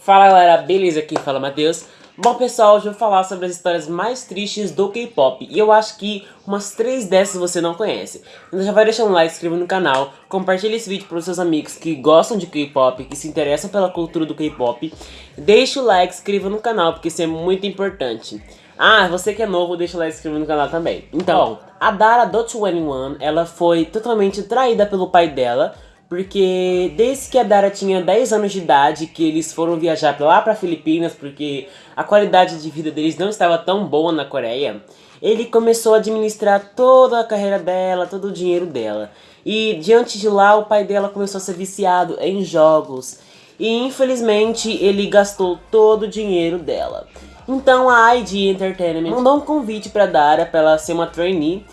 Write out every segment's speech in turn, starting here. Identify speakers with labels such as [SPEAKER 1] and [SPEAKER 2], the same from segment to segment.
[SPEAKER 1] Fala galera, beleza? Aqui fala Matheus. Bom pessoal, hoje eu vou falar sobre as histórias mais tristes do K-pop. E eu acho que umas três dessas você não conhece. Então já vai deixando um like, inscreva no canal Compartilhe esse vídeo para os seus amigos que gostam de K-pop Que se interessam pela cultura do K-pop. Deixe o like, inscreva no canal, porque isso é muito importante. Ah, você que é novo, deixa o like, se inscreva no canal também. Então, a Dara do 21 ela foi totalmente traída pelo pai dela porque desde que a Dara tinha 10 anos de idade, que eles foram viajar lá para Filipinas, porque a qualidade de vida deles não estava tão boa na Coreia, ele começou a administrar toda a carreira dela, todo o dinheiro dela. E diante de lá, o pai dela começou a ser viciado em jogos. E infelizmente, ele gastou todo o dinheiro dela. Então a ID Entertainment mandou um convite para Dara para ela ser uma trainee.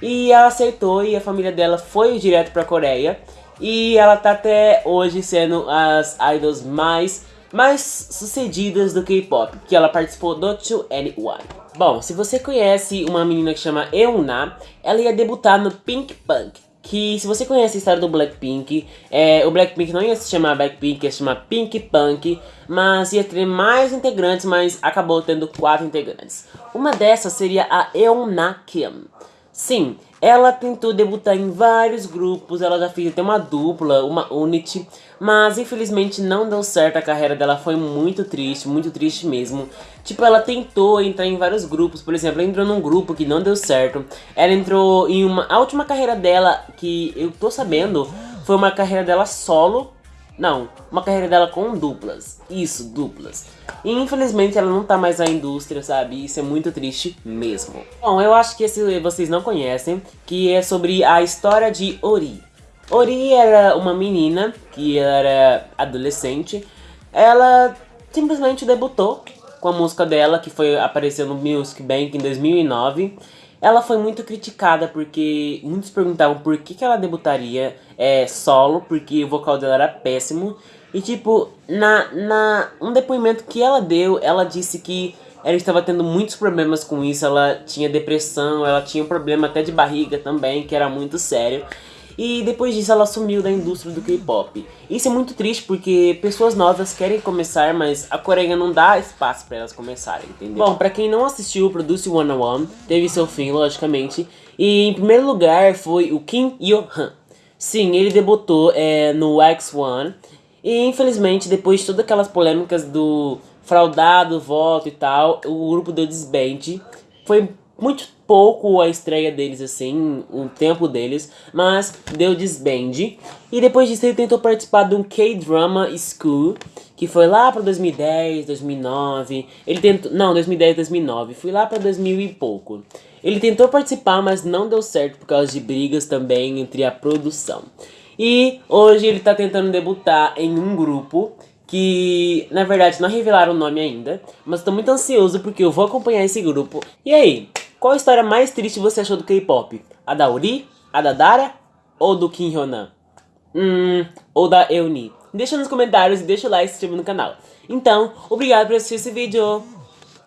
[SPEAKER 1] E ela aceitou e a família dela foi direto para a Coreia. E ela tá até hoje sendo as idols mais, mais sucedidas do K-pop, que ela participou do 2NE1. Bom, se você conhece uma menina que chama Euna, ela ia debutar no Pink Punk, que se você conhece a história do Blackpink, é, o Blackpink não ia se chamar Blackpink, ia se chamar Pink Punk, mas ia ter mais integrantes, mas acabou tendo quatro integrantes. Uma dessas seria a Euna Kim. Sim, ela tentou debutar em vários grupos, ela já fez até uma dupla, uma unity, mas infelizmente não deu certo, a carreira dela foi muito triste, muito triste mesmo. Tipo, ela tentou entrar em vários grupos, por exemplo, ela entrou num grupo que não deu certo. Ela entrou em uma... A última carreira dela, que eu tô sabendo, foi uma carreira dela solo, não, uma carreira dela com duplas. Isso, duplas. E infelizmente ela não tá mais na indústria, sabe? Isso é muito triste mesmo. Bom, eu acho que esse vocês não conhecem, que é sobre a história de Ori. Ori era uma menina que era adolescente. Ela simplesmente debutou com a música dela, que foi aparecer no Music Bank em 2009. Ela foi muito criticada porque muitos perguntavam por que, que ela debutaria é, solo, porque o vocal dela era péssimo. E tipo, na, na um depoimento que ela deu, ela disse que ela estava tendo muitos problemas com isso, ela tinha depressão, ela tinha um problema até de barriga também, que era muito sério. E depois disso ela sumiu da indústria do K-pop. Isso é muito triste porque pessoas novas querem começar, mas a Coreia não dá espaço para elas começarem, entendeu? Bom, para quem não assistiu o Produce 101, teve seu fim, logicamente. E em primeiro lugar foi o Kim Yo-han. Sim, ele debutou é, no X1. E infelizmente, depois de todas aquelas polêmicas do fraudado, voto e tal, o grupo deu desband. Foi muito pouco a estreia deles, assim, o tempo deles, mas deu desband. E depois disso ele tentou participar de um K-Drama School, que foi lá pra 2010, 2009. Ele tentou, não, 2010, 2009, fui lá pra 2000 e pouco. Ele tentou participar, mas não deu certo por causa de brigas também entre a produção. E hoje ele tá tentando debutar em um grupo que na verdade não revelaram o nome ainda, mas tô muito ansioso porque eu vou acompanhar esse grupo. E aí, qual história mais triste você achou do K-pop? A da Uri? A da Dara? Ou do Kim Hyonan? Hum, ou da Euni? Deixa nos comentários e deixa o like e se inscreva no canal. Então, obrigado por assistir esse vídeo.